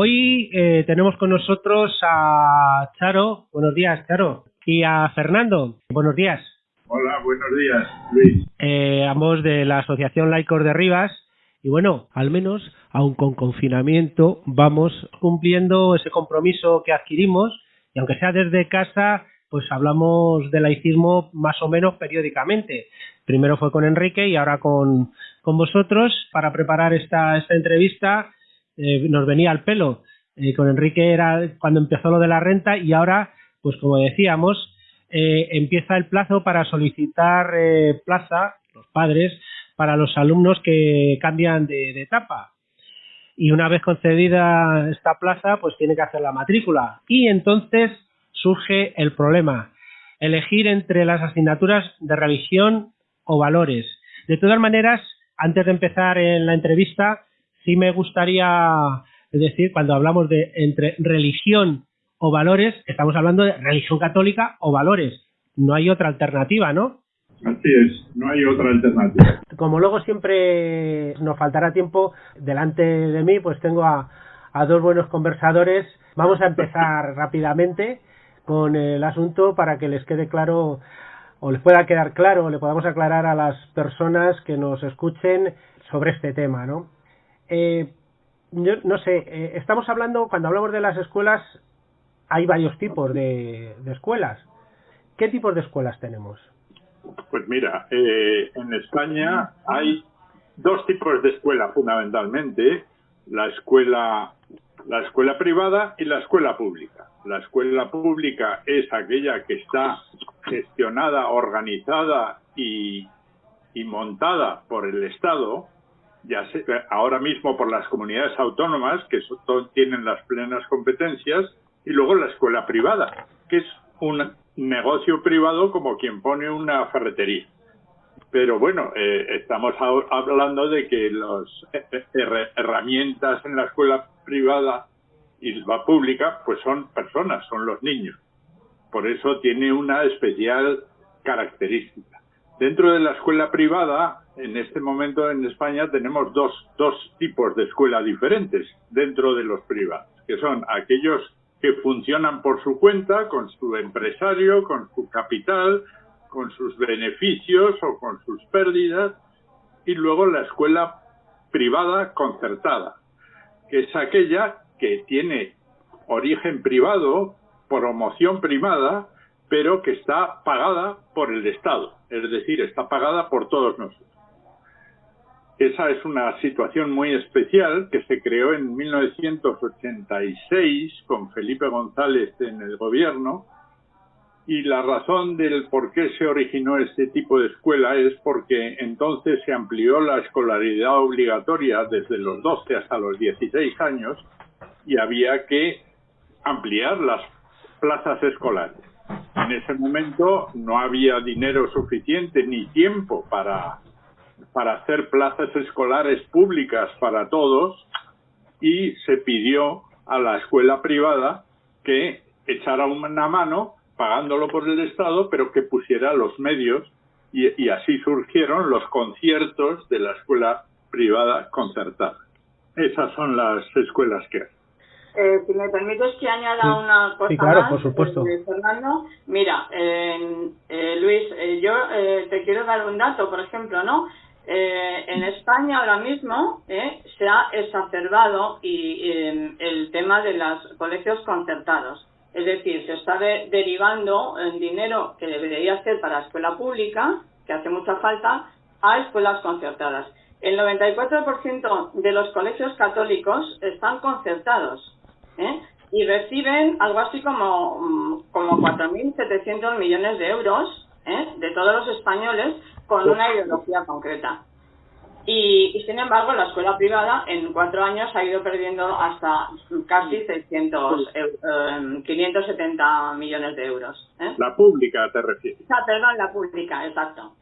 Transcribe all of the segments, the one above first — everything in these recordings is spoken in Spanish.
Hoy eh, tenemos con nosotros a Charo, buenos días Charo, y a Fernando, buenos días. Hola, buenos días, Luis. Eh, ambos de la Asociación Laicos de Rivas. Y bueno, al menos, aun con confinamiento, vamos cumpliendo ese compromiso que adquirimos y aunque sea desde casa, pues hablamos de laicismo más o menos periódicamente. Primero fue con Enrique y ahora con, con vosotros para preparar esta, esta entrevista. Eh, nos venía al pelo. Eh, con Enrique era cuando empezó lo de la renta y ahora, pues como decíamos, eh, empieza el plazo para solicitar plaza, los padres, para los alumnos que cambian de, de etapa y una vez concedida esta plaza, pues tiene que hacer la matrícula. Y entonces surge el problema, elegir entre las asignaturas de religión o valores. De todas maneras, antes de empezar en la entrevista, sí me gustaría decir, cuando hablamos de entre religión o valores, estamos hablando de religión católica o valores. No hay otra alternativa, ¿no? Así es, no hay otra alternativa. Como luego siempre nos faltará tiempo, delante de mí pues tengo a, a dos buenos conversadores. Vamos a empezar rápidamente con el asunto para que les quede claro o les pueda quedar claro o le podamos aclarar a las personas que nos escuchen sobre este tema, ¿no? Eh, yo no sé, eh, estamos hablando, cuando hablamos de las escuelas, hay varios tipos de, escuelas. ¿Qué tipos de escuelas tenemos? Pues mira, eh, en España hay dos tipos de escuela fundamentalmente, la escuela, la escuela privada y la escuela pública. La escuela pública es aquella que está gestionada, organizada y montada por el Estado, ya ahora mismo por las comunidades autónomas, que tienen las plenas competencias, y luego la escuela privada, que es una, negocio privado como quien pone una ferretería. Pero bueno, eh, estamos hablando de que las eh, eh, herramientas en la escuela privada y la pública, pues son personas, son los niños. Por eso tiene una especial característica. Dentro de la escuela privada, en este momento en España tenemos dos, dos tipos de escuela diferentes dentro de los privados, que son aquellos que funcionan por su cuenta, con su empresario, con su capital, con sus beneficios o con sus pérdidas, y luego la escuela privada concertada, que es aquella que tiene origen privado, promoción privada, pero que está pagada por el Estado, es decir, está pagada por todos nosotros. Esa es una situación muy especial que se creó en 1986 con Felipe González en el gobierno y la razón del por qué se originó este tipo de escuela es porque entonces se amplió la escolaridad obligatoria desde los 12 hasta los 16 años y había que ampliar las plazas escolares. En ese momento no había dinero suficiente ni tiempo para para hacer plazas escolares públicas para todos y se pidió a la escuela privada que echara una mano pagándolo por el Estado, pero que pusiera los medios y, así surgieron los conciertos de la escuela privada concertada. Esas son las escuelas que hay. Eh, si me permites que añada una cosa sí, claro, más, por supuesto. Eh, Fernando, mira, eh, Luis, yo te quiero dar un dato, por ejemplo, ¿no? Eh, en España ahora mismo eh, se ha exacerbado y, em, el tema de los colegios concertados. Es decir, se está derivando el dinero que debería ser para escuela pública, que hace mucha falta, a escuelas concertadas. El 94% de los colegios católicos están concertados ¿eh? y reciben algo así como, mm, como 4.700 millones de euros de todos los españoles con una ideología concreta. Y, sin embargo, la escuela privada en cuatro años ha ido perdiendo hasta casi 600, 570 em, millones de euros. ¿eh? La pública, te refieres. Ah, perdón, la pública, exacto.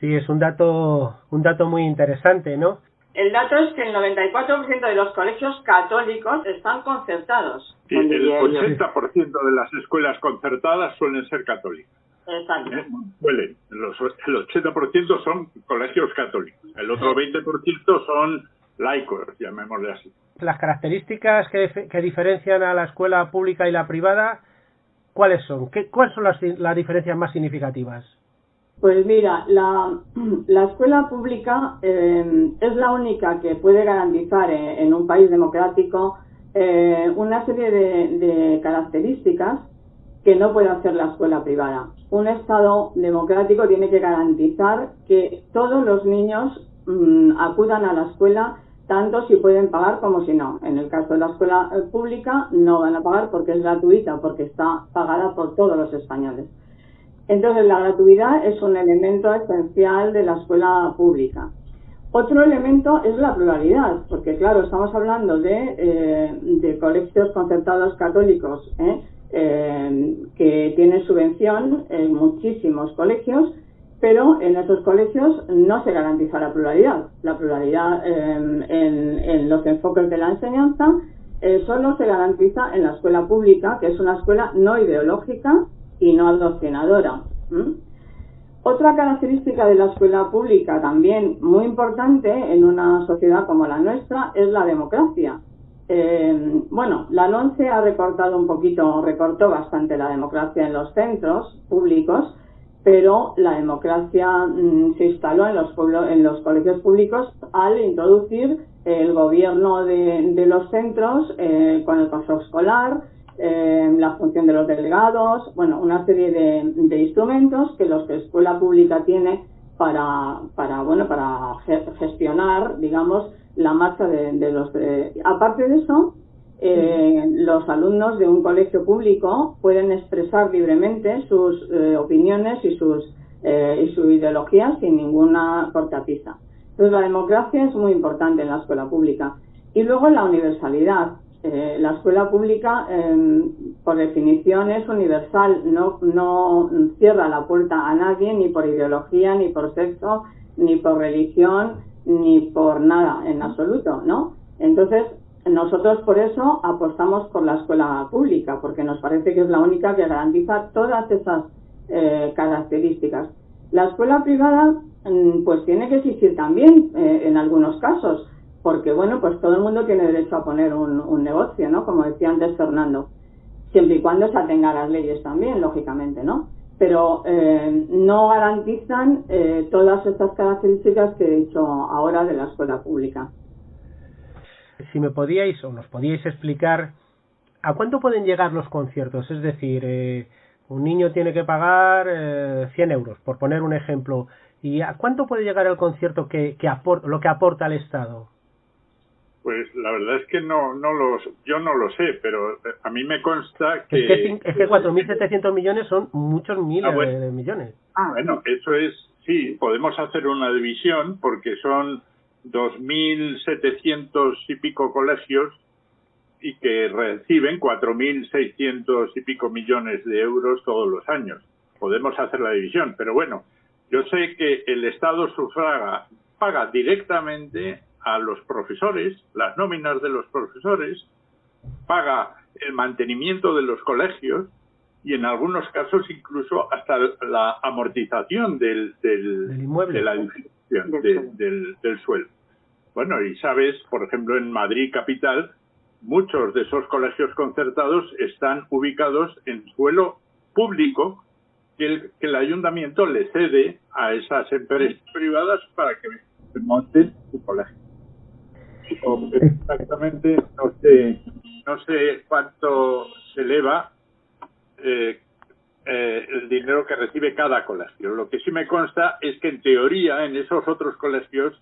Sí, es un dato, un dato muy interesante, ¿no? El dato es que el 94% de los colegios católicos están concertados. Sí, el 80% de las escuelas concertadas suelen ser católicas. Exacto. ¿Eh? Suelen. Los, el 80% son colegios católicos. El otro 20% son laicos, llamémosle así. las características que, que diferencian a la escuela pública y la privada, ¿cuáles son? ¿Qué, ¿Cuáles son las, las diferencias más significativas? Pues mira, la, la escuela pública eh, es la única que puede garantizar en, un país democrático eh, una serie de, de, características que no puede hacer la escuela privada. Un Estado democrático tiene que garantizar que todos los niños mm, acudan a la escuela tanto si pueden pagar como si no. En el caso de la escuela eh, pública no van a pagar porque es gratuita, porque está pagada por todos los españoles. Entonces, la gratuidad es un elemento esencial de la escuela pública. Otro elemento es la pluralidad, porque claro, estamos hablando de, eh, colegios concertados católicos ¿eh? Eh, que tienen subvención en muchísimos colegios, pero en esos colegios no se garantiza la pluralidad. La pluralidad en, en, los enfoques de la enseñanza solo se garantiza en la escuela pública, que es una escuela no ideológica, y no adoctrinadora. Otra característica de la escuela pública también muy importante en una sociedad como la nuestra es la democracia. Eh, bueno, la LONCE ha recortado un poquito, recortó bastante la democracia en los centros públicos, pero la democracia mm, se instaló en los, en los colegios públicos al introducir el gobierno de, los centros eh, con el consejo escolar, eh, la función de los delegados, bueno, una serie de, instrumentos que los que escuela pública tiene para, para bueno, para gestionar, digamos, la marcha de, los. aparte de eso, eh, los alumnos de un colegio público pueden expresar libremente sus eh, opiniones y sus y su ideología sin ninguna cortapisa. Entonces, la democracia es muy importante en la escuela pública. Y luego la universalidad. Eh, la escuela pública, em, por definición, es universal, no, no cierra la puerta a nadie, ni por ideología, ni por sexo, ni por religión, ni por nada en absoluto, ¿no? Entonces, nosotros por eso apostamos por la escuela pública, porque nos parece que es la única que garantiza todas esas eh, características. La escuela privada, mm, pues tiene que existir también eh, en algunos casos, porque bueno, pues todo el mundo tiene derecho a poner un, negocio, ¿no? Como decía antes Fernando, siempre y cuando se atenga a las leyes también, lógicamente, ¿no? Pero eh, no garantizan eh, todas estas características que he dicho ahora de la escuela pública. Si me podíais o nos podíais explicar a cuánto pueden llegar los conciertos, es decir, eh, un niño tiene que pagar eh, 100 euros, por poner un ejemplo, ¿y a cuánto puede llegar el concierto que, que lo que aporta el Estado? Pues la verdad es que no, no los, yo no lo sé, pero a mí me consta que... Es que, es que 4.700 millones son muchos miles ah, de millones. Ah, bueno, eso es, sí, podemos hacer una división porque son 2.700 y pico colegios y que reciben 4.600 y pico millones de euros todos los años. Podemos hacer la división, pero bueno, yo sé que el Estado sufraga, paga directamente a los profesores, las nóminas de los profesores, paga el mantenimiento de los colegios y en algunos casos incluso hasta la amortización del, del, inmueble. de la edificación, del, del suelo. Bueno, y sabes, por ejemplo, en Madrid capital, muchos de esos colegios concertados están ubicados en suelo público que el, que el ayuntamiento le cede a esas empresas privadas para que monten su colegio exactamente no sé no sé cuánto se eleva eh, eh, el dinero que recibe cada colegio. Lo que sí me consta es que en teoría en esos otros colegios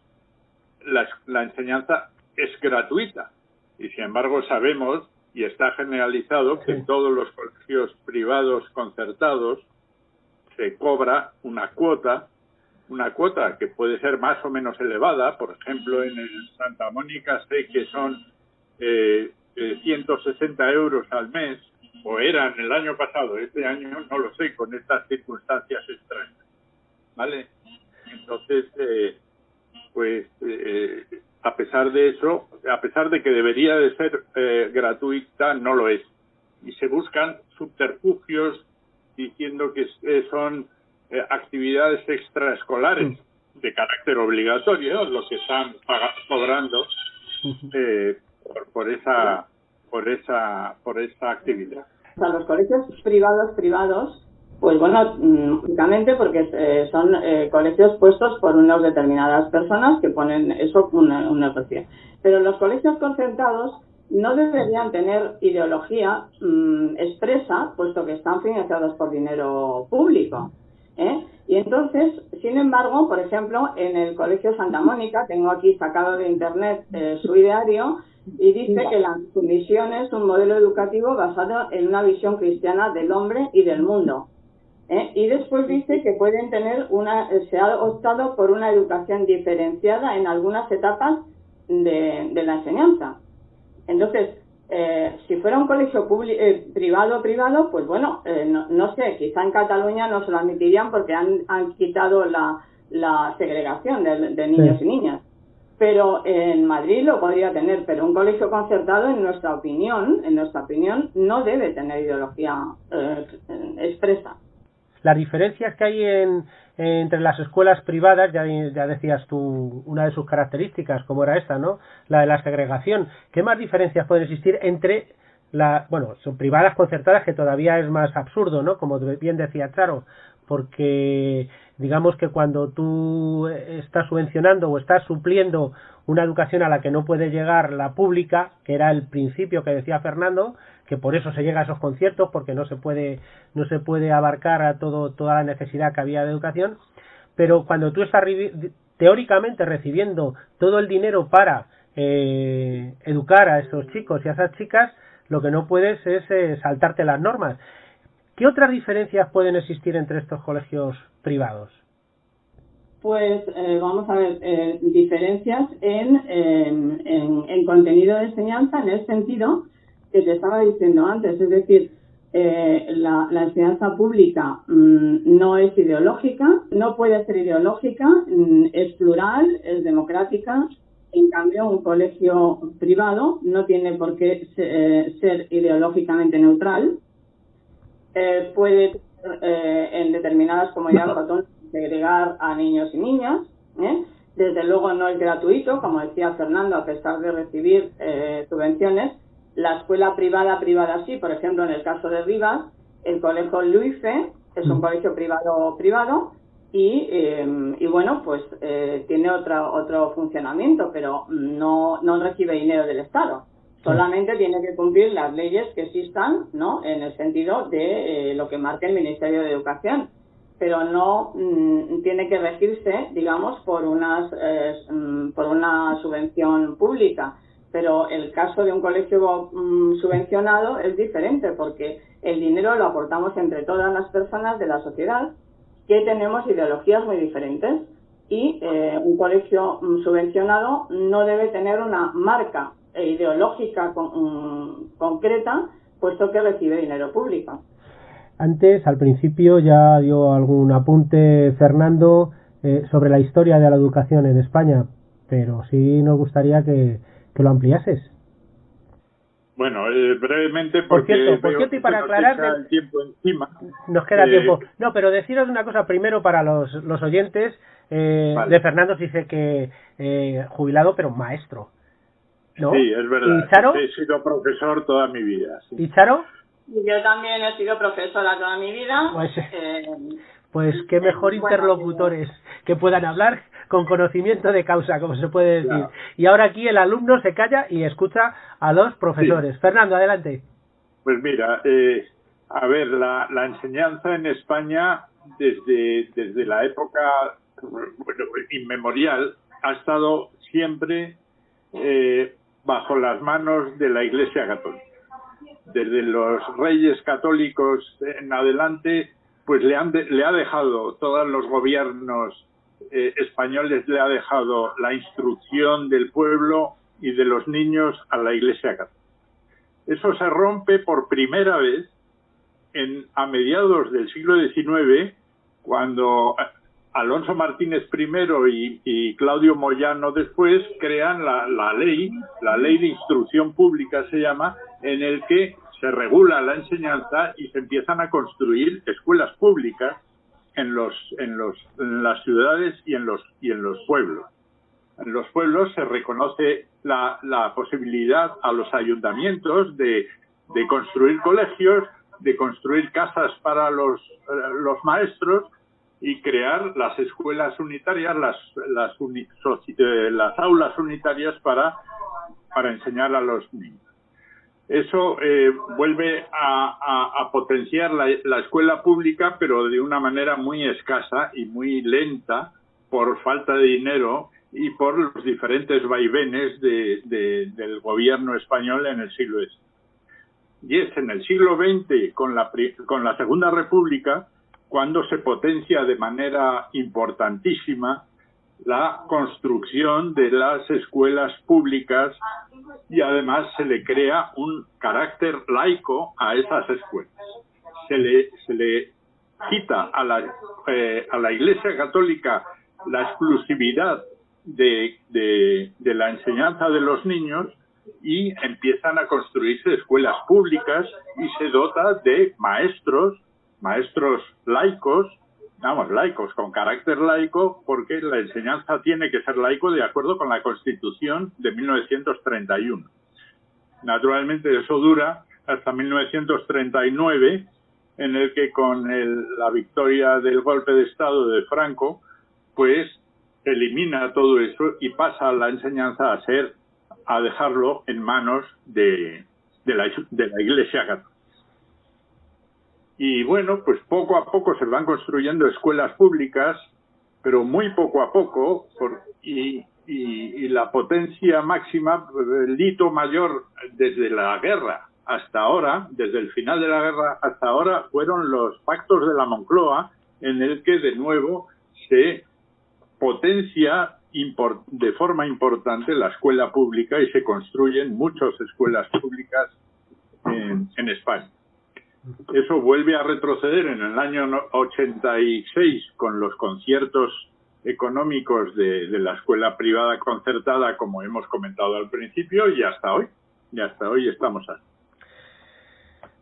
la, la enseñanza es gratuita y sin embargo sabemos y está generalizado que en todos los colegios privados concertados se cobra una cuota una cuota que puede ser más o menos elevada, por ejemplo, en el Santa Mónica sé que son eh, 160 eh, euros al mes, o eran el año pasado, este año no lo sé, con estas circunstancias extrañas. ¿Vale? Entonces, eh, pues, eh, a pesar de eso, a pesar de que debería de ser gratuita, no lo es. Y se buscan subterfugios diciendo que son eh, actividades extraescolares de carácter obligatorio, lo que están cobrando, eh, por, esa por esa por esa actividad. O sea, los colegios privados privados, pues bueno, únicamente porque eh, son eh, colegios puestos por unas determinadas personas que ponen eso una, una negocio. Pero los colegios concertados no deberían tener ideología mm, expresa, puesto que están financiados por dinero público. ¿Eh? Y entonces, sin embargo, por ejemplo, en el Colegio Santa Mónica, tengo aquí sacado de internet eh, su ideario, y dice que la, su misión es un modelo educativo basado en una visión cristiana del hombre y del mundo. ¿eh? Y después dice que pueden tener una, se ha optado por una educación diferenciada en algunas etapas de, de la enseñanza. Entonces, eh, si fuera un colegio eh, privado privado, pues bueno, eh, no, sé, quizá en Cataluña no se lo admitirían porque han, han quitado la, la segregación de, niños y niñas. Pero en Madrid lo podría tener, pero un colegio concertado, en nuestra opinión, en nuestra opinión, no debe tener ideología expresa. Las diferencias que hay en, entre las escuelas privadas, ya, decías tú una de sus características, como era esta, ¿no? La de la segregación. ¿Qué más diferencias pueden existir entre la, bueno, son privadas concertadas que todavía es más absurdo, ¿no? Como bien decía Charo, porque digamos que cuando tú estás subvencionando o estás supliendo una educación a la que no puede llegar la pública, que era el principio que decía Fernando, que por eso se llega a esos conciertos porque no se puede no se puede abarcar a todo toda la necesidad que había de educación pero cuando tú estás teóricamente recibiendo todo el dinero para eh, educar a esos chicos y a esas chicas lo que no puedes es eh, saltarte las normas ¿qué otras diferencias pueden existir entre estos colegios privados? Pues eh, vamos a ver, diferencias en, en, en, contenido de enseñanza en el sentido que te estaba diciendo antes, es decir, eh, la, enseñanza pública mm, no es ideológica, no puede ser ideológica, mm, es plural, es democrática. En cambio, un colegio privado no tiene por qué eh, ser ideológicamente neutral. Eh, puede, en determinadas comunidades autónomas, segregar a niños y niñas. Desde luego no es gratuito, como decía Fernando, a pesar de recibir subvenciones la escuela privada, privada sí, por ejemplo, en el caso de Rivas, el colegio Luife es un mm. colegio privado, privado, y, eh, y bueno, pues eh, tiene otro, otro funcionamiento, pero no, no recibe dinero del Estado. Solamente tiene que cumplir las leyes que existan, ¿no? En el sentido de eh, lo que marca el Ministerio de Educación. Pero no mm, tiene que regirse, digamos, por, unas, mm, por una subvención pública pero el caso de un colegio mm, subvencionado es diferente porque el dinero lo aportamos entre todas las personas de la sociedad que tenemos ideologías muy diferentes y eh, un colegio mm, subvencionado no debe tener una marca ideológica mm, concreta puesto que recibe dinero público. Antes, al principio, ya dio algún apunte Fernando eh, sobre la historia de la educación en España, pero sí nos gustaría que, que lo ampliases. Bueno, eh, brevemente porque por cierto, y para aclarar nos el tiempo encima. Nos queda eh, tiempo. No, pero deciros una cosa primero para los, los oyentes. Eh, De Fernando dice que eh, jubilado pero maestro. ¿no? Sí, es verdad. ¿Y Charo? He sido profesor toda mi vida. ¿Y Charo? Yo también he sido profesora toda mi vida. Pues, pues qué mejor interlocutores que puedan hablar con conocimiento de causa, como se puede decir. Y ahora aquí el alumno se calla y escucha a los profesores. Fernando, adelante. Pues mira, eh, a ver, la, enseñanza en España desde, desde la época inmemorial ha estado siempre eh, bajo las manos de la Iglesia Católica. Desde los reyes católicos en adelante, pues le, han le ha dejado todos los gobiernos eh, españoles le ha dejado la instrucción del pueblo y de los niños a la Iglesia Católica. Eso se rompe por primera vez en, a mediados del siglo XIX, cuando Alonso Martínez primero y, Claudio Moyano después crean la, la, ley, la ley de instrucción pública se llama, en el que se regula la enseñanza y se empiezan a construir escuelas públicas en los en los en las ciudades y en los y en los pueblos. En los pueblos se reconoce la, la posibilidad a los ayuntamientos de, de construir colegios, de construir casas para los, los maestros y crear las escuelas unitarias, las, las, eh, las aulas unitarias para, para enseñar a los niños. Eso eh, vuelve a, potenciar la, la, escuela pública, pero de una manera muy escasa y muy lenta por falta de dinero y por los diferentes vaivenes de, del gobierno español en el siglo XX. Y es en el siglo XX, con la, con la Segunda República, cuando se potencia de manera importantísima la construcción de las escuelas públicas y además se le crea un carácter laico a esas escuelas. Se le, se le quita a la, eh, a la Iglesia Católica la exclusividad de, de, de la enseñanza de los niños y empiezan a construirse escuelas públicas y se dota de maestros maestros laicos, vamos, laicos, con carácter laico, porque la enseñanza tiene que ser laico de acuerdo con la Constitución de 1931. Naturalmente eso dura hasta 1939, en el que con el, la victoria del golpe de Estado de Franco, pues elimina todo eso y pasa la enseñanza a ser, a dejarlo en manos de, de, la, de la Iglesia Católica. Y bueno, pues poco a poco se van construyendo escuelas públicas, pero muy poco a poco, y, y, y, la potencia máxima, el hito mayor desde la guerra hasta ahora, desde el final de la guerra hasta ahora, fueron los pactos de la Moncloa, en el que de nuevo se potencia de forma importante la escuela pública y se construyen muchas escuelas públicas en, en España. Eso vuelve a retroceder en el año 86 con los conciertos económicos de, de, la escuela privada concertada, como hemos comentado al principio, y hasta hoy. Y hasta hoy estamos así.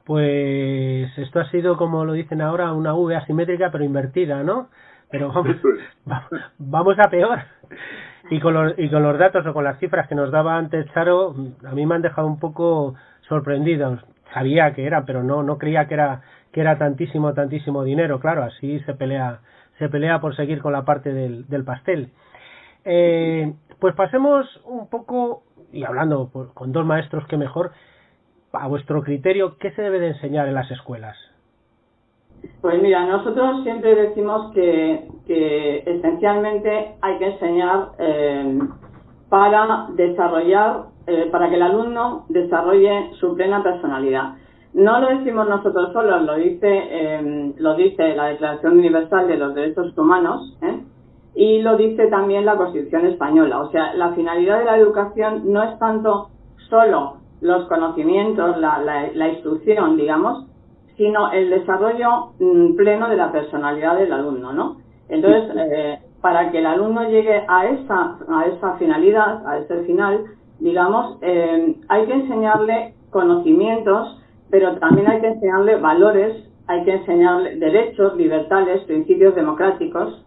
Pues esto ha sido, como lo dicen ahora, una V asimétrica pero invertida, ¿no? Pero vamos, vamos a peor. Y con, los, y con los datos o con las cifras que nos daba antes Charo, a mí me han dejado un poco sorprendidos sabía que era, pero no, no creía que era, que era tantísimo, tantísimo dinero. Claro, así se pelea, se pelea por seguir con la parte del, del pastel. Eh, pues pasemos un poco, y hablando con dos maestros que mejor, a vuestro criterio, ¿qué se debe de enseñar en las escuelas? Pues mira, nosotros siempre decimos que, que esencialmente hay que enseñar eh, para desarrollar eh, para que el alumno desarrolle su plena personalidad. No lo decimos nosotros solos, lo dice, eh, lo dice la Declaración Universal de los Derechos Humanos ¿eh? y lo dice también la Constitución Española. O sea, la finalidad de la educación no es tanto solo los conocimientos, la, la, la instrucción, digamos, sino el desarrollo mm, pleno de la personalidad del alumno, ¿no? Entonces, eh, para que el alumno llegue a esa, a esa finalidad, a ese final, digamos, eh, hay que enseñarle conocimientos, pero también hay que enseñarle valores, hay que enseñarle derechos, libertades, principios democráticos.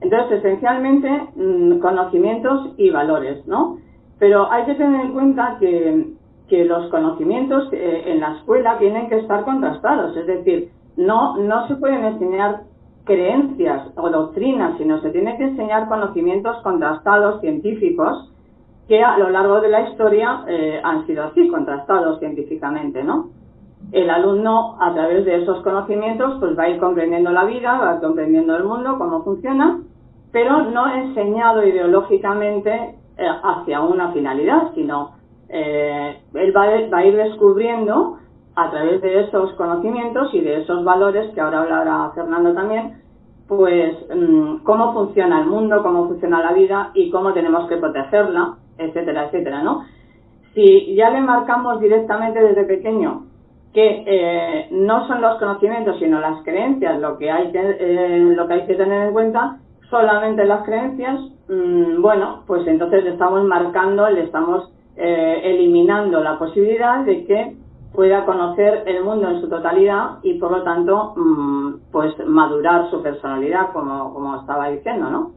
Entonces, esencialmente, mm, conocimientos y valores, ¿no? Pero hay que tener en cuenta que, que los conocimientos eh, en la escuela tienen que estar contrastados, es decir, no, no se pueden enseñar creencias o doctrinas, sino se tiene que enseñar conocimientos contrastados, científicos, que a lo largo de la historia eh, han sido así, contrastados científicamente, ¿no? El alumno, a través de esos conocimientos, pues va a ir comprendiendo la vida, va a ir comprendiendo el mundo, cómo funciona, pero no enseñado ideológicamente eh, hacia una finalidad, sino eh, él va, a ir descubriendo a través de esos conocimientos y de esos valores, que ahora hablará Fernando también, pues mm, cómo funciona el mundo, cómo funciona la vida y cómo tenemos que protegerla etcétera, etcétera, ¿no? Si ya le marcamos directamente desde pequeño que eh, no son los conocimientos sino las creencias lo que hay que eh, lo que hay que tener en cuenta solamente las creencias mmm, bueno pues entonces le estamos marcando le estamos eh, eliminando la posibilidad de que pueda conocer el mundo en su totalidad y por lo tanto mmm, pues madurar su personalidad como como estaba diciendo no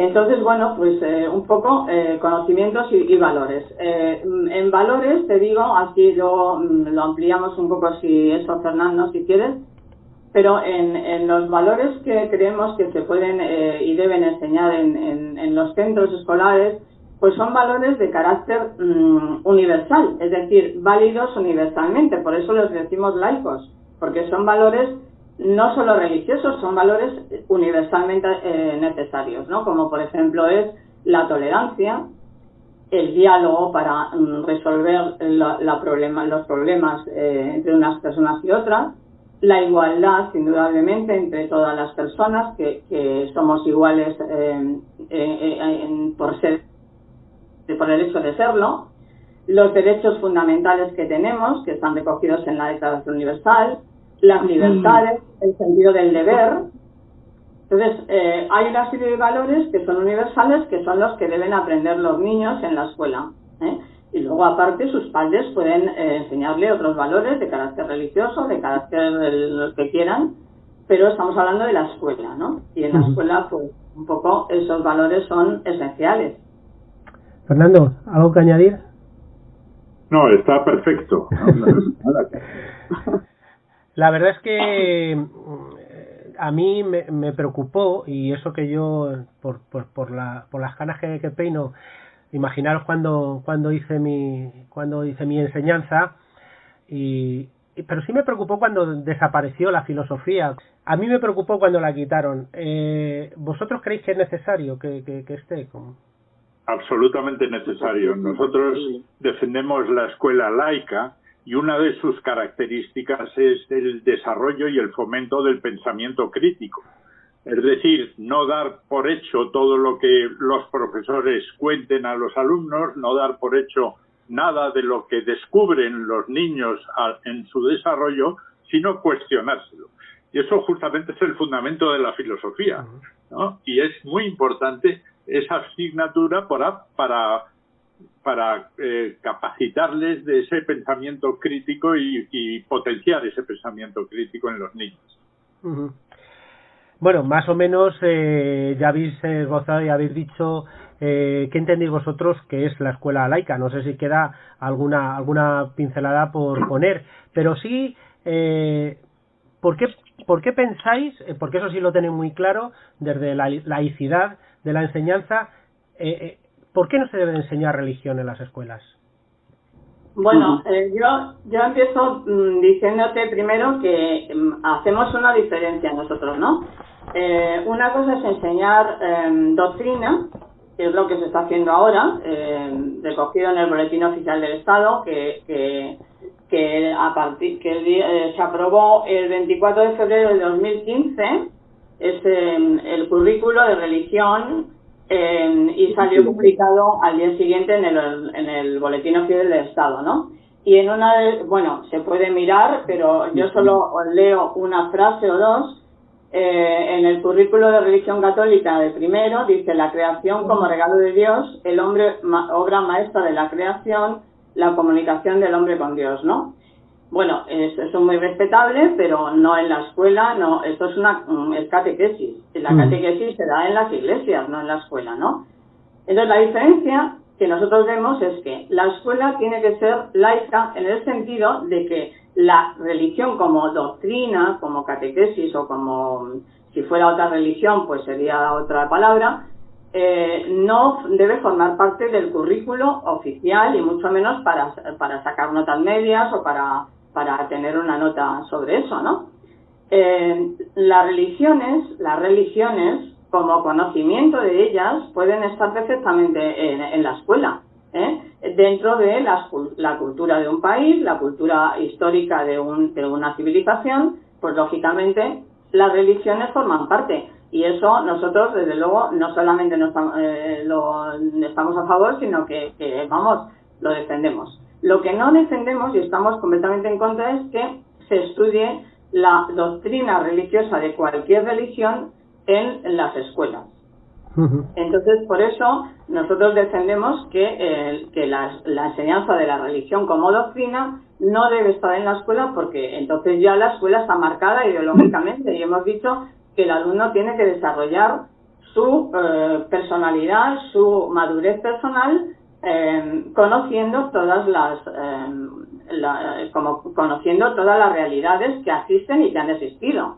Entonces, bueno, pues eh, un poco eh, conocimientos y, valores. Eh, en valores, te digo, así lo, mm, lo ampliamos un poco si eso, Fernando, si quieres, pero en, los valores que creemos que se pueden y deben enseñar en, los centros escolares, pues son valores de carácter mm, universal, es decir, válidos universalmente, por eso los decimos laicos, porque son valores no solo religiosos, son valores universalmente eh, necesarios, ¿no? Como por ejemplo es la tolerancia, el diálogo para mm, resolver los problemas eh, entre unas personas y otras, la igualdad, indudablemente, entre todas las personas, que, somos iguales eh, por ser por el hecho de serlo, los derechos fundamentales que tenemos, que están recogidos en la Declaración Universal, las libertades, el sentido del deber. Entonces, eh, hay una serie de valores que son universales, que son los que deben aprender los niños en la escuela. ¿eh? Y luego, aparte, sus padres pueden eh, enseñarle otros valores de carácter religioso, de carácter los que quieran, pero estamos hablando de la escuela, ¿no? Y en la escuela, pues, un poco esos valores son esenciales. Fernando, ¿algo que añadir? No, está perfecto. La verdad es que mm, a mí me, preocupó y eso que yo por, por, por, la, por las canas que, peino imaginaros cuando cuando hice mi cuando hice mi enseñanza y, pero sí me preocupó cuando desapareció la filosofía. A mí me preocupó cuando la quitaron. Eh, vosotros creéis que es necesario que, que, esté absolutamente necesario. Nosotros defendemos la escuela laica y una de sus características es el desarrollo y el fomento del pensamiento crítico. Es decir, no dar por hecho todo lo que los profesores cuenten a los alumnos, no dar por hecho nada de lo que descubren los niños en su desarrollo, sino cuestionárselo. Y eso justamente es el fundamento de la filosofía. Y es muy importante esa asignatura para, para para eh, capacitarles de ese pensamiento crítico y, potenciar ese pensamiento crítico en los niños. Bueno, más o menos eh, ya habéis esbozado y habéis dicho eh, qué entendéis vosotros que es la escuela laica. No sé si queda alguna alguna pincelada por poner, pero sí, eh, ¿por, qué, ¿por qué pensáis, porque eso sí lo tenéis muy claro, desde la laicidad de la enseñanza, eh, ¿por qué no se debe enseñar religión en las escuelas? Bueno, eh, yo, yo empiezo mm, diciéndote primero que mm, hacemos una diferencia nosotros, ¿no? Eh, una cosa es enseñar em, doctrina, que es lo que se está haciendo ahora, em, recogido en el Boletín Oficial del Estado, que, que, que a partir que eh, se aprobó el 24 de febrero de 2015, es em, el currículo de religión y salió publicado al día siguiente en el, en el Boletín Oficial del Estado, ¿no? Y en una de, bueno, se puede mirar, pero yo solo leo una frase o dos. Eh, en el currículo de religión católica de primero dice la creación como regalo de Dios, el hombre, obra maestra de la creación, la comunicación del hombre con Dios, ¿no? Bueno, eso es muy respetable, pero no en la escuela, no, esto es una es catequesis. La mm. catequesis se da en las iglesias, no en la escuela, ¿no? Entonces la diferencia que nosotros vemos es que la escuela tiene que ser laica en el sentido de que la religión como doctrina, como catequesis o como si fuera otra religión, pues sería otra palabra, eh, no debe formar parte del currículo oficial y mucho menos para, para sacar notas medias o para para tener una nota sobre eso, ¿no? Eh, las religiones, las religiones, como conocimiento de ellas, pueden estar perfectamente en, la escuela, ¿eh? dentro de la, cultura de un país, la cultura histórica de, una civilización, pues lógicamente las religiones forman parte. Y eso nosotros, desde luego, no solamente no estamos, eh, lo, estamos a favor, sino que, vamos, lo defendemos. Lo que no defendemos y estamos completamente en contra es que se estudie la doctrina religiosa de cualquier religión en, las escuelas. Entonces, por eso nosotros defendemos que, que la, enseñanza de la religión como doctrina no debe estar en la escuela porque entonces ya la escuela está marcada ideológicamente y hemos dicho que el alumno tiene que desarrollar su eh, personalidad, su madurez personal, em, conociendo todas las, em, como conociendo todas las realidades que existen y que han existido.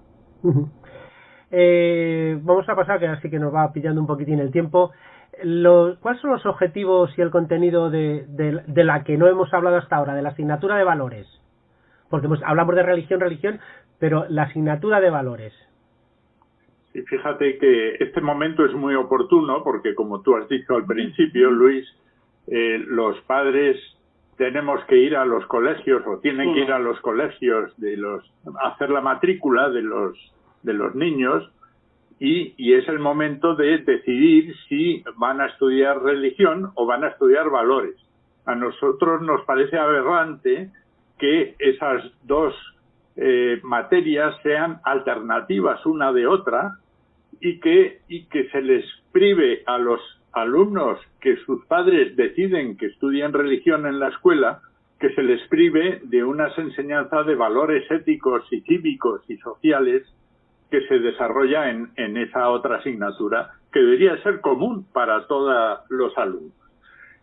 Eh, vamos a pasar, que así que nos va pillando un poquitín el tiempo. ¿Cuáles son los objetivos y el contenido de, de, la que no hemos hablado hasta ahora, de la asignatura de valores? Porque hablamos de religión, religión, pero la asignatura de valores. Y fíjate que este momento es muy oportuno porque, como tú has dicho al principio, Luis, eh, los padres tenemos que ir a los colegios o tienen que ir a los colegios de los hacer la matrícula de los de los niños y, y, es el momento de decidir si van a estudiar religión o van a estudiar valores. A nosotros nos parece aberrante que esas dos eh, materias sean alternativas una de otra y que, y que se les prive a los alumnos que sus padres deciden que estudien religión en la escuela, que se les prive de unas enseñanzas de valores éticos y cívicos y sociales que se desarrolla en, en esa otra asignatura que debería ser común para todos los alumnos.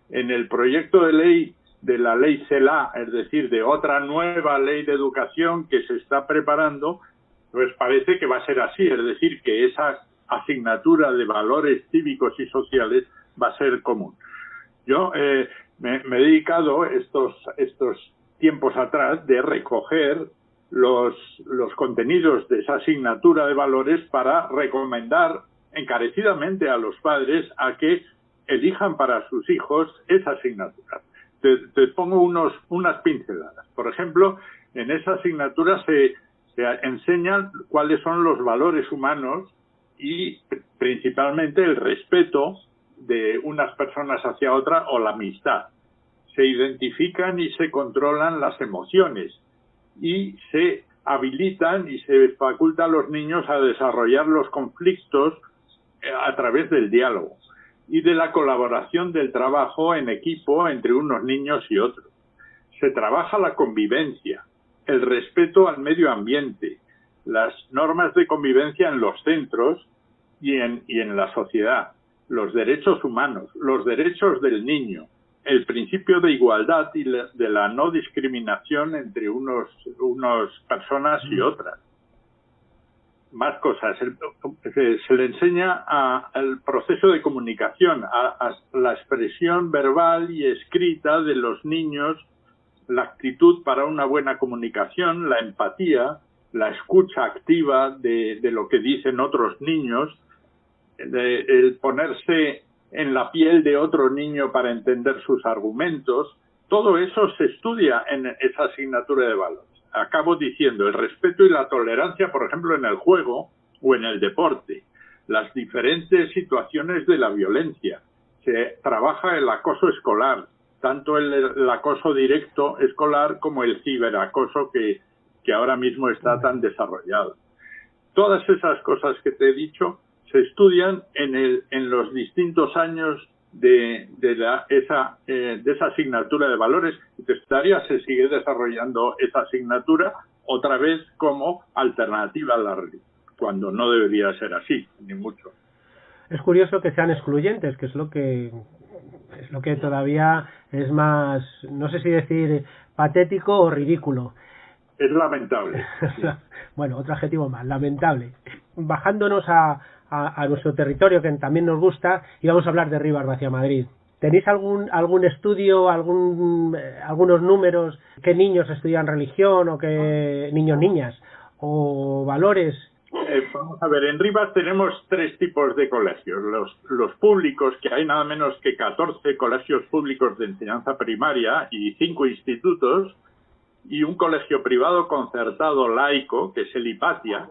En el proyecto de ley de la ley CELA, es decir, de otra nueva ley de educación que se está preparando, pues parece que va a ser así, es decir, que esa asignatura de valores cívicos y sociales va a ser común. Yo eh, me, he dedicado estos, estos tiempos atrás de recoger los, los contenidos de esa asignatura de valores para recomendar encarecidamente a los padres a que elijan para sus hijos esa asignatura. Te, pongo unos, unas pinceladas. Por ejemplo, en esa asignatura se enseñan cuáles son los valores humanos y principalmente el respeto de unas personas hacia otra o la amistad. Se identifican y se controlan las emociones y se habilitan y se faculta a los niños a desarrollar los conflictos eh, a través del diálogo y de la colaboración del trabajo en equipo entre unos niños y otros. Se trabaja la convivencia, el respeto al medio ambiente, las normas de convivencia en los centros y en, y en la sociedad, los derechos humanos, los derechos del niño, el principio de igualdad y de la no discriminación entre unos, unos personas y otras. Más cosas. se, le enseña al proceso de comunicación, a la expresión verbal y escrita de los niños, la actitud para una buena comunicación, la empatía, la escucha activa de, lo que dicen otros niños, el ponerse en la piel de otro niño para entender sus argumentos, todo eso se estudia en esa asignatura de valores. Acabo diciendo el respeto y la tolerancia, por ejemplo, en el juego o en el deporte, las diferentes situaciones de la violencia. Se trabaja el acoso escolar, tanto el acoso directo escolar como el ciberacoso que que ahora mismo está tan desarrollado. Todas esas cosas que te he dicho se estudian en, el, en los distintos años de, esa, eh, de esa asignatura de valores y te estaría se sigue desarrollando esa asignatura otra vez como alternativa a la religión, cuando no debería ser así, ni mucho. Es curioso que sean excluyentes, que es lo que es lo que todavía es más, no sé si decir patético o ridículo. Es lamentable. bueno, otro adjetivo más, lamentable. Bajándonos a, a, nuestro territorio que también nos gusta y vamos a hablar de Rivas hacia Madrid. ¿Tenéis algún algún estudio, algún eh, algunos números qué niños estudian religión o qué niños niñas o valores? Eh, vamos a ver, en Rivas tenemos tres tipos de colegios. Los, los públicos, que hay nada menos que 14 colegios públicos de enseñanza primaria y cinco institutos, y un colegio privado concertado laico, que es el Hipatia.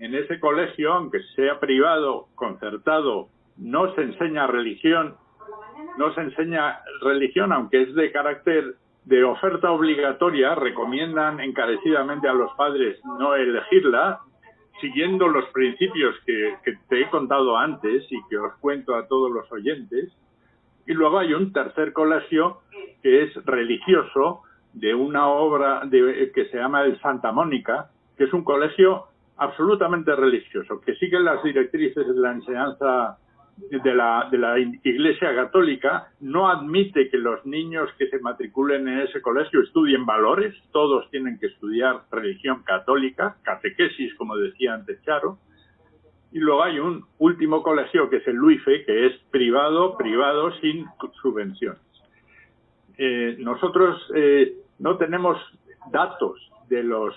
En ese colegio, aunque sea privado, concertado, no se enseña religión, no se enseña religión, aunque es de carácter de oferta obligatoria, recomiendan encarecidamente a los padres no elegirla, siguiendo los principios que, que te he contado antes y que os cuento a todos los oyentes. Y luego hay un tercer colegio que es religioso, de una obra de, que se llama el Santa Mónica, que es un colegio absolutamente religioso, que sigue las directrices de la enseñanza de la, de la Iglesia Católica, no admite que los niños que se matriculen en ese colegio estudien valores, todos tienen que estudiar religión católica, catequesis, como decía antes Charo, y luego hay un último colegio que es el LUIFE, que es privado, privado sin subvenciones. Eh, nosotros eh, no tenemos datos de los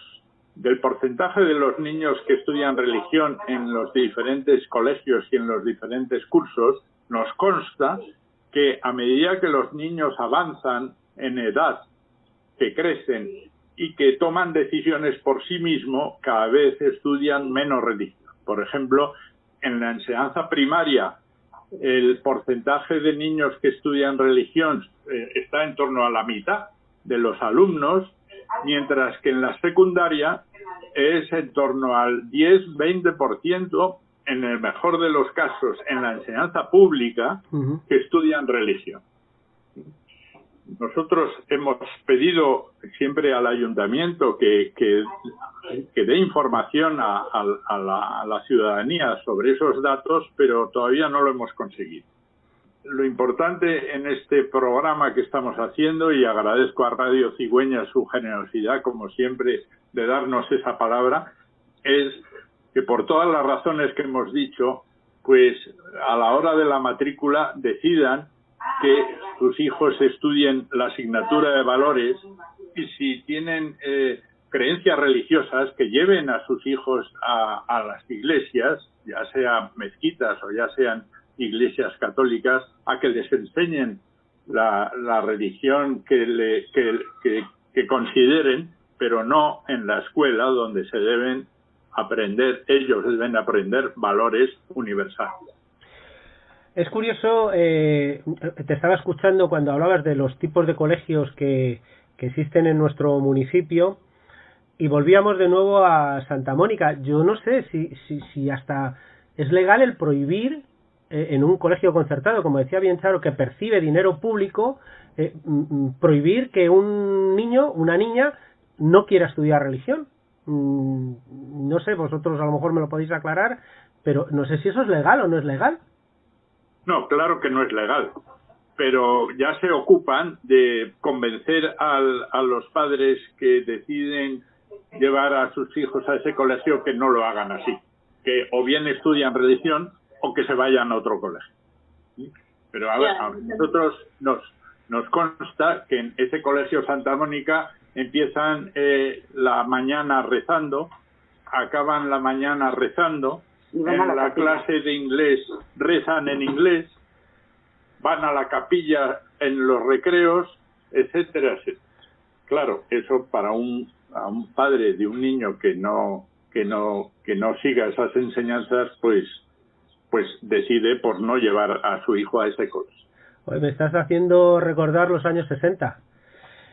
del porcentaje de los niños que estudian religión en los diferentes colegios y en los diferentes cursos, nos consta que a medida que los niños avanzan en edad, que crecen y que toman decisiones por sí mismos, cada vez estudian menos religión. Por ejemplo, en la enseñanza primaria, el porcentaje de niños que estudian religión eh, está en torno a la mitad de los alumnos, mientras que en la secundaria es en torno al 10-20% en el mejor de los casos en la enseñanza pública que estudian religión. Nosotros hemos pedido siempre al ayuntamiento que, que, dé información a, la, a la ciudadanía sobre esos datos, pero todavía no lo hemos conseguido lo importante en este programa que estamos haciendo, y agradezco a Radio Cigüeña su generosidad, como siempre, de darnos esa palabra, es que por todas las razones que hemos dicho, pues a la hora de la matrícula decidan que sus hijos estudien la asignatura de valores y si tienen eh, creencias religiosas que lleven a sus hijos a, a las iglesias, ya sean mezquitas o ya sean iglesias católicas a que les enseñen la, religión que, le, que, consideren, pero no en la escuela donde se deben aprender, ellos deben aprender valores universales. Es curioso, eh, te estaba escuchando cuando hablabas de los tipos de colegios que, que existen en nuestro municipio y volvíamos de nuevo a Santa Mónica. Yo no sé si, si, si hasta es legal el prohibir en un colegio concertado, como decía bien Charo, que percibe dinero público, eh, mm, mm, prohibir que un niño, una niña, no quiera estudiar religión. Mm, no sé, vosotros a lo mejor me lo podéis aclarar, pero no sé si eso es legal o no es legal. No, claro que no es legal, pero ya se ocupan de convencer a los padres que deciden llevar a sus hijos a ese colegio que no lo hagan así, que o bien estudian religión o que se vayan a otro colegio. Pero a, ver, a nosotros nos, nos consta que en ese colegio Santa Mónica empiezan eh, la mañana rezando, acaban la mañana rezando, en la, clase de inglés rezan en inglés, van a la capilla en los recreos, etcétera, etcétera. Claro, eso para un, a un padre de un niño que no que no que no siga esas enseñanzas, pues pues decide por no llevar a su hijo a ese colegio. me estás haciendo recordar los años 60.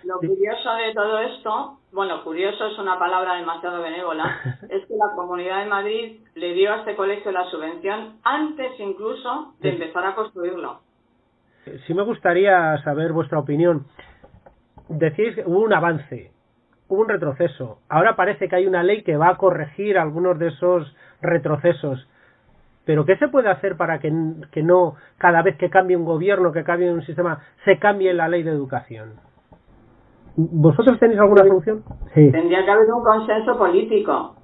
Lo curioso de todo esto, bueno, curioso es una palabra demasiado benévola, es que la Comunidad de Madrid le dio a este colegio la subvención antes incluso de empezar a construirlo. Sí me gustaría saber vuestra opinión. Decís que hubo un avance, hubo un retroceso. Ahora parece que hay una ley que va a corregir algunos de esos retrocesos. Pero ¿qué se puede hacer para que, no, cada vez que cambie un gobierno, que cambie un sistema, se cambie la ley de educación? ¿Vosotros tenéis alguna solución? Sí. Tendría que haber un consenso político.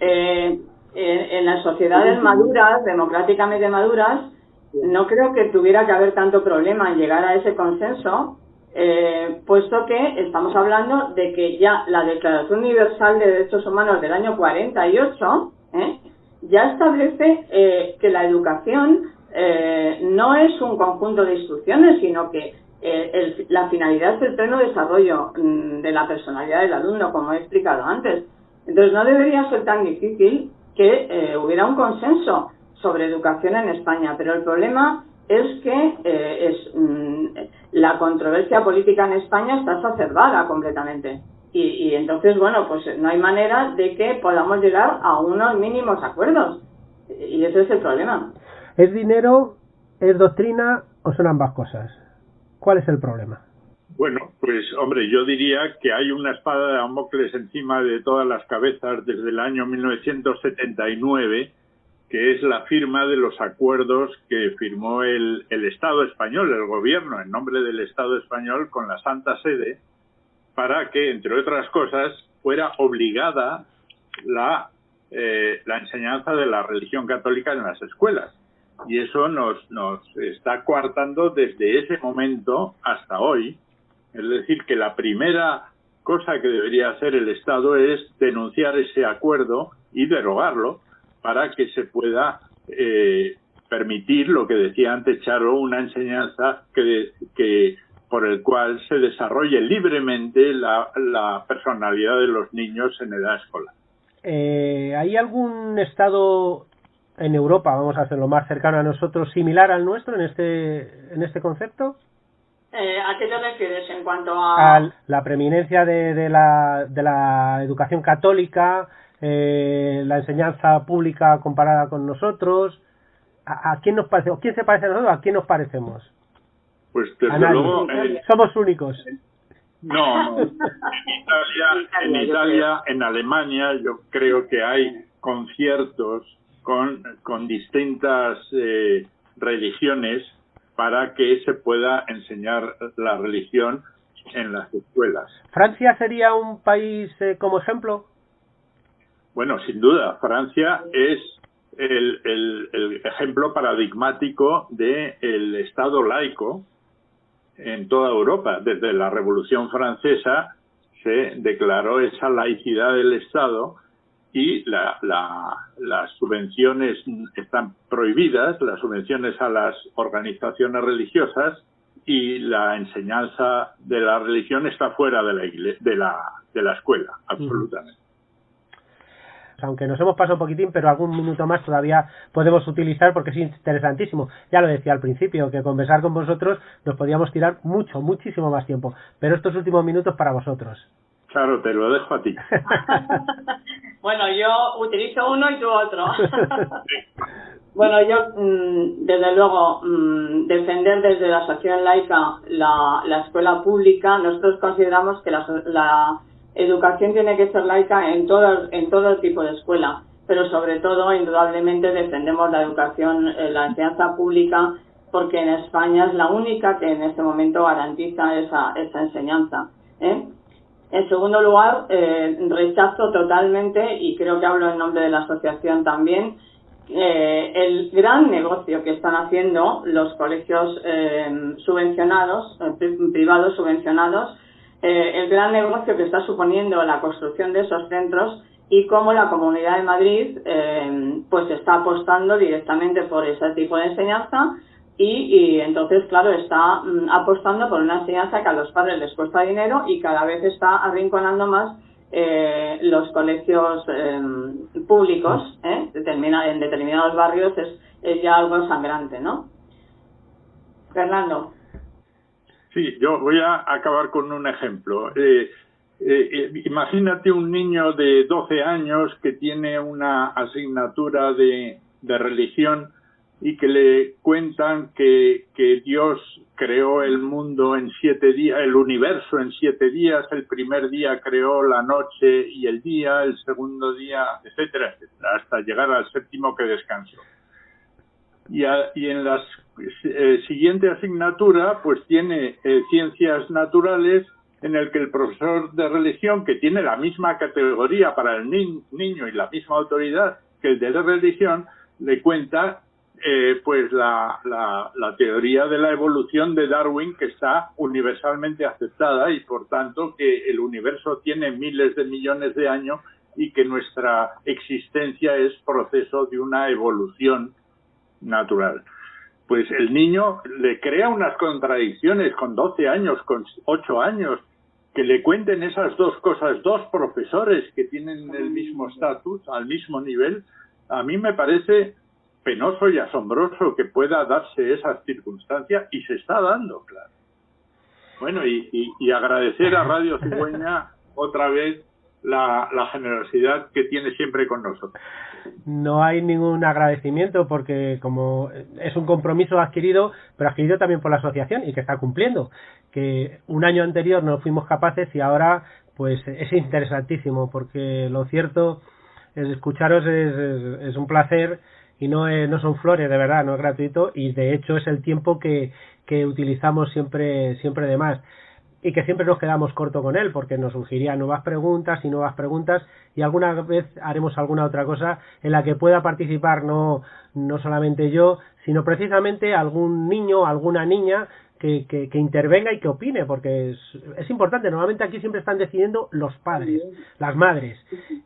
Eh, en, las sociedades maduras, democráticamente maduras, no creo que tuviera que haber tanto problema en llegar a ese consenso, eh, puesto que estamos hablando de que ya la Declaración Universal de Derechos Humanos del año 48 ¿eh? Ya establece eh, que la educación eh, no es un conjunto de instrucciones, sino que eh, la finalidad es el pleno desarrollo mm, de la personalidad del alumno, como he explicado antes. Entonces, no debería ser tan difícil que hubiera un consenso sobre educación en España, pero el problema es que es, mm, la controversia política en España está exacerbada completamente. Y, entonces, bueno, pues no hay manera de que podamos llegar a unos mínimos acuerdos. Y ese es el problema. ¿Es dinero, es doctrina o son ambas cosas? ¿Cuál es el problema? Bueno, pues hombre, yo diría que hay una espada de Damocles encima de todas las cabezas desde el año 1979, que es la firma de los acuerdos que firmó el, el Estado español, el gobierno, en nombre del Estado español, con la Santa Sede, para que, entre otras cosas, fuera obligada la, eh, la enseñanza de la religión católica en las escuelas. Y eso nos, nos está coartando desde ese momento hasta hoy. Es decir, que la primera cosa que debería hacer el Estado es denunciar ese acuerdo y derogarlo para que se pueda eh, permitir lo que decía antes Charo, una enseñanza que, que por el cual se desarrolle libremente la, la personalidad de los niños en edad escolar. Eh, ¿Hay algún estado en Europa, vamos a hacerlo más cercano a nosotros, similar al nuestro en este, en este concepto? Eh, ¿A qué te refieres en cuanto a...? la preeminencia de, de, la, de la educación católica, eh, la enseñanza pública comparada con nosotros. ¿A, ¿A, quién nos parece? ¿O quién se parece a nosotros? ¿A quién nos parecemos? Pues desde luego... Eh, Somos únicos. No, no. En Italia, en Italia, en Alemania, yo creo que hay conciertos con, con distintas eh, religiones para que se pueda enseñar la religión en las escuelas. ¿Francia sería un país eh, como ejemplo? Bueno, sin duda, Francia es el, el, el ejemplo paradigmático del el Estado laico en toda Europa. Desde la Revolución Francesa se declaró esa laicidad del Estado y la, la, las subvenciones están prohibidas, las subvenciones a las organizaciones religiosas y la enseñanza de la religión está fuera de la, de la, de la escuela, absolutamente aunque nos hemos pasado un poquitín, pero algún minuto más todavía podemos utilizar porque es interesantísimo. Ya lo decía al principio, que conversar con vosotros nos podíamos tirar mucho, muchísimo más tiempo, pero estos últimos minutos para vosotros. Claro, te lo dejo a ti. bueno, yo utilizo uno y tú otro. bueno, yo, mmm, desde luego, mmm, defender desde la asociación laica la, la escuela pública, nosotros consideramos que la, la educación tiene que ser laica en todo, en todo tipo de escuela, pero sobre todo, indudablemente, defendemos la educación, eh, la enseñanza pública, porque en España es la única que en este momento garantiza esa, esa enseñanza. ¿eh? En segundo lugar, eh, rechazo totalmente, y creo que hablo en nombre de la asociación también, el gran negocio que están haciendo los colegios subvencionados, privados subvencionados, eh, el gran negocio que está suponiendo la construcción de esos centros y cómo la Comunidad de Madrid eh, pues está apostando directamente por ese tipo de enseñanza y, entonces, claro, está mm, apostando por una enseñanza que a los padres les cuesta dinero y cada vez está arrinconando más eh, los colegios eh, públicos ¿eh? En determinados barrios es, es ya algo sangrante, ¿no? Fernando. Sí, yo voy a acabar con un ejemplo. Eh, eh, imagínate un niño de 12 años que tiene una asignatura de, religión y que le cuentan que, que, Dios creó el mundo en siete días, el universo en siete días, el primer día creó la noche y el día, el segundo día, etcétera, etcétera, hasta llegar al séptimo que descansó. Y, a, y en la eh, siguiente asignatura, pues tiene eh, ciencias naturales, en el que el profesor de religión, que tiene la misma categoría para el ni niño y la misma autoridad que el de la religión, le cuenta eh, pues la, la, la, teoría de la evolución de Darwin que está universalmente aceptada y por tanto que el universo tiene miles de millones de años y que nuestra existencia es proceso de una evolución natural. Pues el niño le crea unas contradicciones con 12 años, con 8 años, que le cuenten esas dos cosas, dos profesores que tienen el mismo estatus, al mismo nivel, a mí me parece penoso y asombroso que pueda darse esa circunstancia y se está dando, claro. Bueno, y, y, y agradecer a Radio Cigüeña otra vez la, la generosidad que tiene siempre con nosotros. No hay ningún agradecimiento porque como es un compromiso adquirido, pero adquirido también por la asociación y que está cumpliendo. Que un año anterior no fuimos capaces y ahora pues es interesantísimo porque lo cierto es escucharos es, es, un placer y no, no son flores de verdad, no es gratuito y de hecho es el tiempo que, que utilizamos siempre, siempre de más y que siempre nos quedamos corto con él porque nos surgirían nuevas preguntas y nuevas preguntas y alguna vez haremos alguna otra cosa en la que pueda participar no, no solamente yo, sino precisamente algún niño, alguna niña que, que, intervenga y que opine, porque es, es, importante. Normalmente aquí siempre están decidiendo los padres, las madres,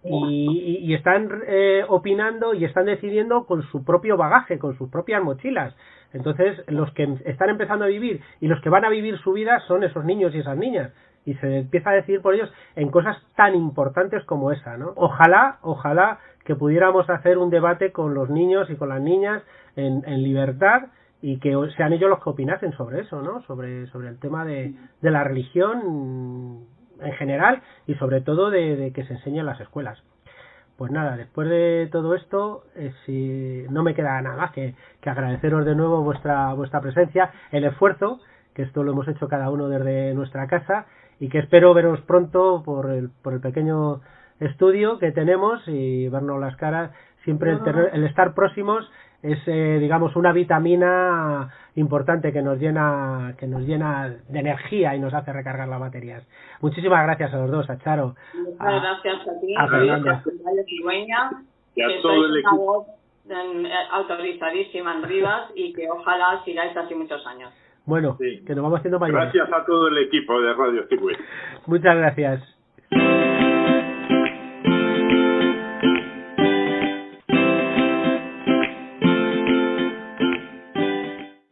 y, y, están eh, opinando y están decidiendo con su propio bagaje, con sus propias mochilas. Entonces, los que están empezando a vivir y los que van a vivir su vida son esos niños y esas niñas. Y se empieza a decidir por ellos en cosas tan importantes como esa, ¿no? Ojalá, ojalá que pudiéramos hacer un debate con los niños y con las niñas en, en libertad y que sean ellos los que opinasen sobre eso, ¿no? Sobre, sobre el tema de, de la religión en general y sobre todo de, de que se enseñe en las escuelas. Pues nada, después de todo esto, eh, si no me queda nada más que, que, agradeceros de nuevo vuestra, vuestra presencia, el esfuerzo, que esto lo hemos hecho cada uno desde nuestra casa, y que espero veros pronto por el, por el pequeño estudio que tenemos y vernos las caras. Siempre el, el estar próximos es eh, digamos una vitamina importante que nos llena que nos llena de energía y nos hace recargar las baterías. Muchísimas gracias a los dos a Charo muchas gracias a ti a, Fernanda y a todo el equipo. eh, autorizadísima en Rivas y que ojalá sigáis así muchos años. Bueno que nos vamos haciendo mayores. Gracias a todo el equipo de Radio Circuit muchas gracias